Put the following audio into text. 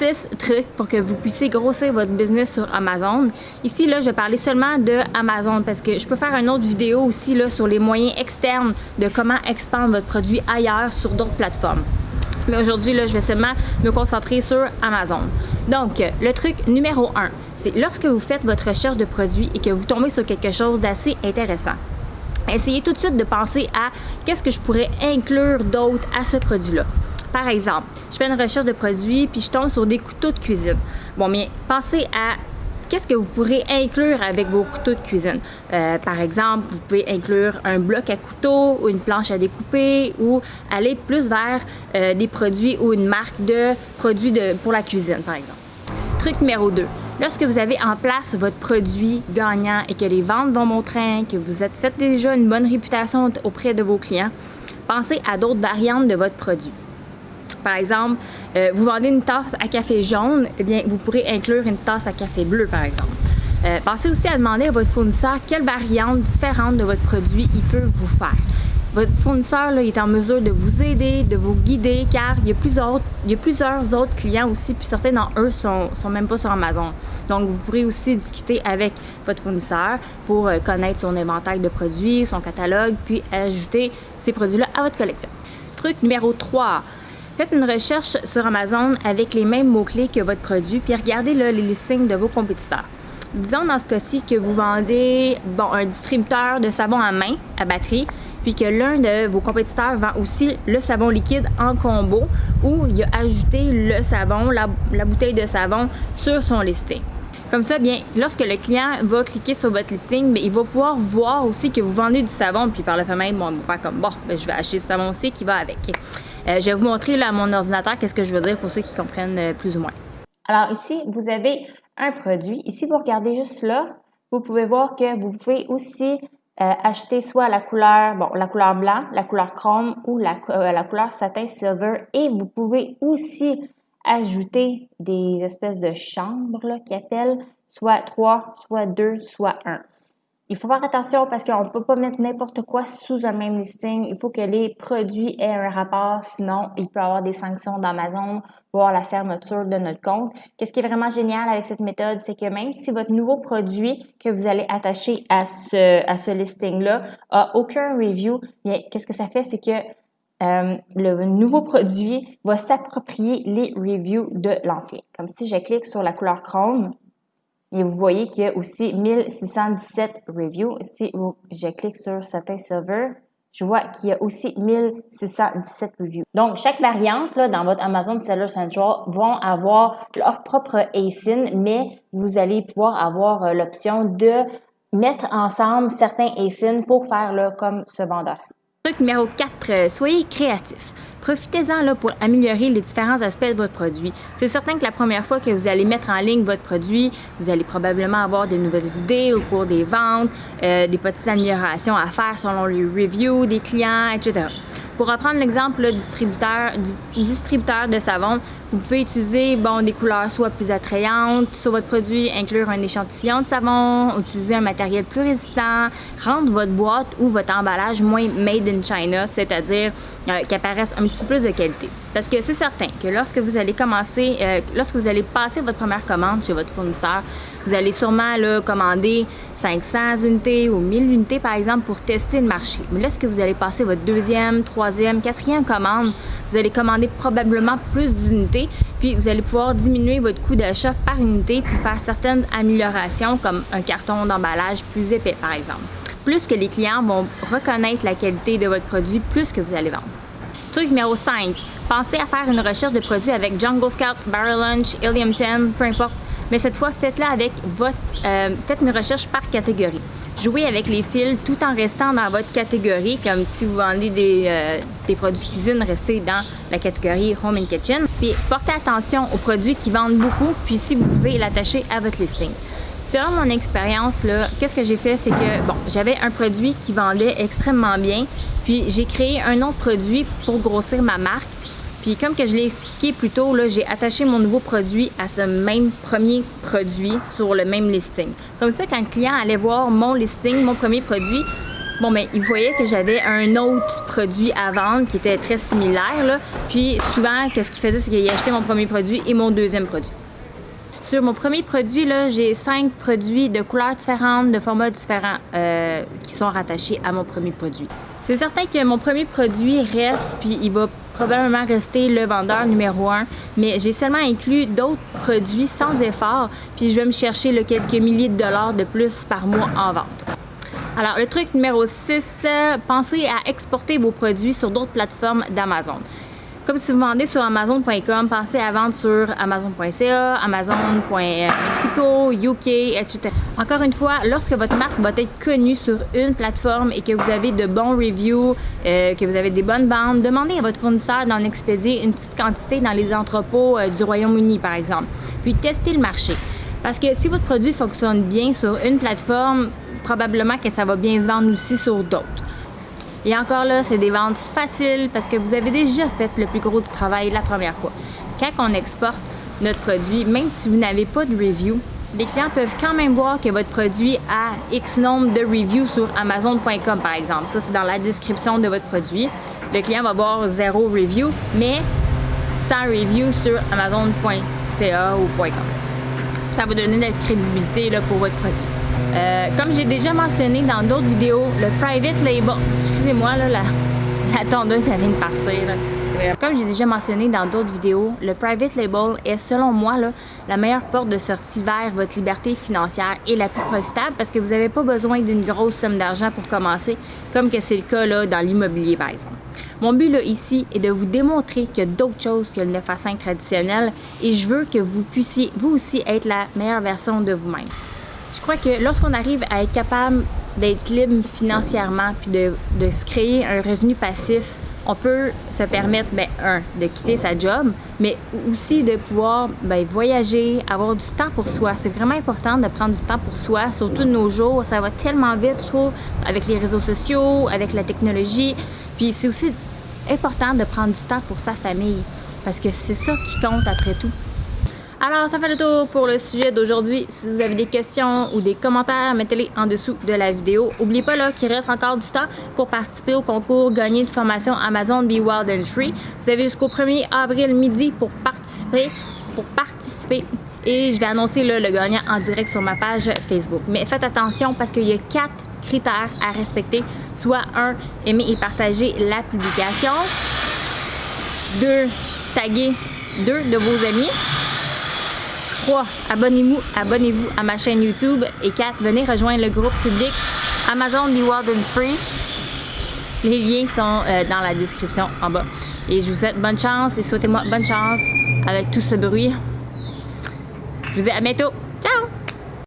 6 trucs pour que vous puissiez grossir votre business sur Amazon. Ici, là, je vais parler seulement de Amazon parce que je peux faire une autre vidéo aussi là, sur les moyens externes de comment expandre votre produit ailleurs sur d'autres plateformes. Mais aujourd'hui, je vais seulement me concentrer sur Amazon. Donc, le truc numéro 1, c'est lorsque vous faites votre recherche de produits et que vous tombez sur quelque chose d'assez intéressant. Essayez tout de suite de penser à qu'est-ce que je pourrais inclure d'autre à ce produit-là. Par exemple, je fais une recherche de produits puis je tombe sur des couteaux de cuisine. Bon, mais pensez à qu'est-ce que vous pourrez inclure avec vos couteaux de cuisine. Euh, par exemple, vous pouvez inclure un bloc à couteau ou une planche à découper ou aller plus vers euh, des produits ou une marque de produits pour la cuisine, par exemple. Truc numéro 2. Lorsque vous avez en place votre produit gagnant et que les ventes vont mon que vous êtes déjà une bonne réputation auprès de vos clients, pensez à d'autres variantes de votre produit. Par exemple, euh, vous vendez une tasse à café jaune, eh bien, vous pourrez inclure une tasse à café bleu, par exemple. Euh, pensez aussi à demander à votre fournisseur quelle variante différente de votre produit il peut vous faire. Votre fournisseur là, est en mesure de vous aider, de vous guider, car il y a plusieurs, il y a plusieurs autres clients aussi, puis certains d'entre eux sont, sont même pas sur Amazon. Donc, vous pourrez aussi discuter avec votre fournisseur pour euh, connaître son inventaire de produits, son catalogue, puis ajouter ces produits-là à votre collection. Truc numéro 3, Faites une recherche sur Amazon avec les mêmes mots-clés que votre produit, puis regardez les listings de vos compétiteurs. Disons dans ce cas-ci que vous vendez bon, un distributeur de savon à main à batterie, puis que l'un de vos compétiteurs vend aussi le savon liquide en combo ou il a ajouté le savon, la, bouteille de savon sur son listing. Comme ça, bien, lorsque le client va cliquer sur votre listing, bien, il va pouvoir voir aussi que vous vendez du savon, puis par le fait même, bon, il va comme, bon, bien, je vais acheter ce savon aussi qui va avec. Euh, je vais vous montrer là, mon ordinateur qu'est-ce que je veux dire pour ceux qui comprennent euh, plus ou moins. Alors ici, vous avez un produit. Ici, vous regardez juste là, vous pouvez voir que vous pouvez aussi euh, acheter soit la couleur, bon, la couleur blanc, la couleur chrome ou la, la couleur satin silver et vous pouvez aussi ajouter des espèces de chambres qui appellent soit 3, soit 2, soit 1. Il faut faire attention parce qu'on ne peut pas mettre n'importe quoi sous un même listing. Il faut que les produits aient un rapport, sinon il peut y avoir des sanctions d'Amazon, voire la fermeture de notre compte. Qu'est-ce qui est vraiment génial avec cette méthode, c'est que même si votre nouveau produit que vous allez attacher à ce, à ce listing-là a aucun review, bien, qu'est-ce que ça fait, c'est que euh, le nouveau produit va s'approprier les reviews de l'ancien. Comme si je clique sur la couleur Chrome, et vous voyez qu'il y a aussi 1617 reviews. Si je clique sur Satin Silver, je vois qu'il y a aussi 1617 reviews. Donc, chaque variante là, dans votre Amazon Seller Central vont avoir leur propre ASIN, mais vous allez pouvoir avoir euh, l'option de mettre ensemble certains ASIN pour faire là, comme ce vendeur-ci. Truc numéro 4, euh, soyez créatif. Profitez-en pour améliorer les différents aspects de votre produit. C'est certain que la première fois que vous allez mettre en ligne votre produit, vous allez probablement avoir de nouvelles idées au cours des ventes, euh, des petites améliorations à faire selon les reviews des clients, etc. Pour reprendre l'exemple du distributeur, du distributeur de savon, vous pouvez utiliser bon, des couleurs soit plus attrayantes sur votre produit, inclure un échantillon de savon, utiliser un matériel plus résistant, rendre votre boîte ou votre emballage moins made in China, c'est-à-dire euh, qu'il apparaisse un petit peu plus de qualité. Parce que c'est certain que lorsque vous allez commencer, euh, lorsque vous allez passer votre première commande chez votre fournisseur, vous allez sûrement là, commander 500 unités ou 1000 unités par exemple pour tester le marché. Mais lorsque vous allez passer votre deuxième, troisième, quatrième commande, vous allez commander probablement plus d'unités, puis vous allez pouvoir diminuer votre coût d'achat par unité puis faire certaines améliorations comme un carton d'emballage plus épais par exemple. Plus que les clients vont reconnaître la qualité de votre produit, plus que vous allez vendre. Truc numéro 5, pensez à faire une recherche de produits avec Jungle Scout, Barrel Lunch, Helium 10, peu importe. Mais cette fois, faites-la avec votre... Euh, faites une recherche par catégorie. Jouez avec les fils tout en restant dans votre catégorie, comme si vous vendez des, euh, des produits cuisine, restez dans la catégorie Home and Kitchen. Puis portez attention aux produits qui vendent beaucoup, puis si vous pouvez l'attacher à votre listing. Selon mon expérience, qu'est-ce que j'ai fait, c'est que bon, j'avais un produit qui vendait extrêmement bien, puis j'ai créé un autre produit pour grossir ma marque. Puis comme que je l'ai expliqué plus tôt, j'ai attaché mon nouveau produit à ce même premier produit sur le même listing. Comme ça, quand le client allait voir mon listing, mon premier produit, Bon, mais il voyait que j'avais un autre produit à vendre qui était très similaire. Puis souvent, qu'est-ce qu'il faisait, c'est qu'il achetait mon premier produit et mon deuxième produit. Sur mon premier produit, j'ai cinq produits de couleurs différentes, de formats différents euh, qui sont rattachés à mon premier produit. C'est certain que mon premier produit reste, puis il va probablement rester le vendeur numéro un, mais j'ai seulement inclus d'autres produits sans effort, puis je vais me chercher le quelques milliers de dollars de plus par mois en vente. Alors, le truc numéro 6, euh, pensez à exporter vos produits sur d'autres plateformes d'Amazon. Comme si vous vendez sur Amazon.com, pensez à vendre sur Amazon.ca, Amazon.mexico, UK, etc. Encore une fois, lorsque votre marque va être connue sur une plateforme et que vous avez de bons reviews, euh, que vous avez des bonnes ventes, demandez à votre fournisseur d'en expédier une petite quantité dans les entrepôts euh, du Royaume-Uni, par exemple. Puis testez le marché. Parce que si votre produit fonctionne bien sur une plateforme, probablement que ça va bien se vendre aussi sur d'autres. Et encore là, c'est des ventes faciles parce que vous avez déjà fait le plus gros du travail la première fois. Quand on exporte notre produit, même si vous n'avez pas de review, les clients peuvent quand même voir que votre produit a X nombre de reviews sur Amazon.com par exemple. Ça, c'est dans la description de votre produit. Le client va voir zéro review, mais 100 reviews sur Amazon.ca ou .com. Ça va donner de la crédibilité là, pour votre produit. Euh, comme j'ai déjà mentionné dans d'autres vidéos, le private label, excusez-moi là, la, tondeuse elle vient de partir. Comme j'ai déjà mentionné dans d'autres vidéos, le private label est selon moi là, la meilleure porte de sortie vers votre liberté financière et la plus profitable parce que vous n'avez pas besoin d'une grosse somme d'argent pour commencer, comme que c'est le cas là, dans l'immobilier par exemple. Mon but là, ici est de vous démontrer qu'il y a d'autres choses que le 9 à 5 traditionnel et je veux que vous puissiez vous aussi être la meilleure version de vous-même. Je crois que lorsqu'on arrive à être capable d'être libre financièrement puis de, se créer un revenu passif, on peut se permettre, ben, un, de quitter sa job, mais aussi de pouvoir ben, voyager, avoir du temps pour soi. C'est vraiment important de prendre du temps pour soi, surtout de nos jours. Ça va tellement vite, je trouve, avec les réseaux sociaux, avec la technologie. Puis c'est aussi important de prendre du temps pour sa famille, parce que c'est ça qui compte après tout. Alors, ça fait le tour pour le sujet d'aujourd'hui. Si vous avez des questions ou des commentaires, mettez-les en dessous de la vidéo. N'oubliez pas qu'il reste encore du temps pour participer au concours Gagner une formation Amazon Be Wild and Free. Vous avez jusqu'au 1er avril midi pour participer. Pour participer et je vais annoncer le gagnant en direct sur ma page Facebook. Mais faites attention parce qu'il y a quatre critères à respecter. Soit un, aimer et partager la publication. Deux, taguer deux de vos amis. 3. Abonnez-vous abonnez à ma chaîne YouTube. Et 4. Venez rejoindre le groupe public Amazon Be Wild and Free. Les liens sont euh, dans la description en bas. Et je vous souhaite bonne chance et souhaitez-moi bonne chance avec tout ce bruit. Je vous dis à bientôt. Ciao!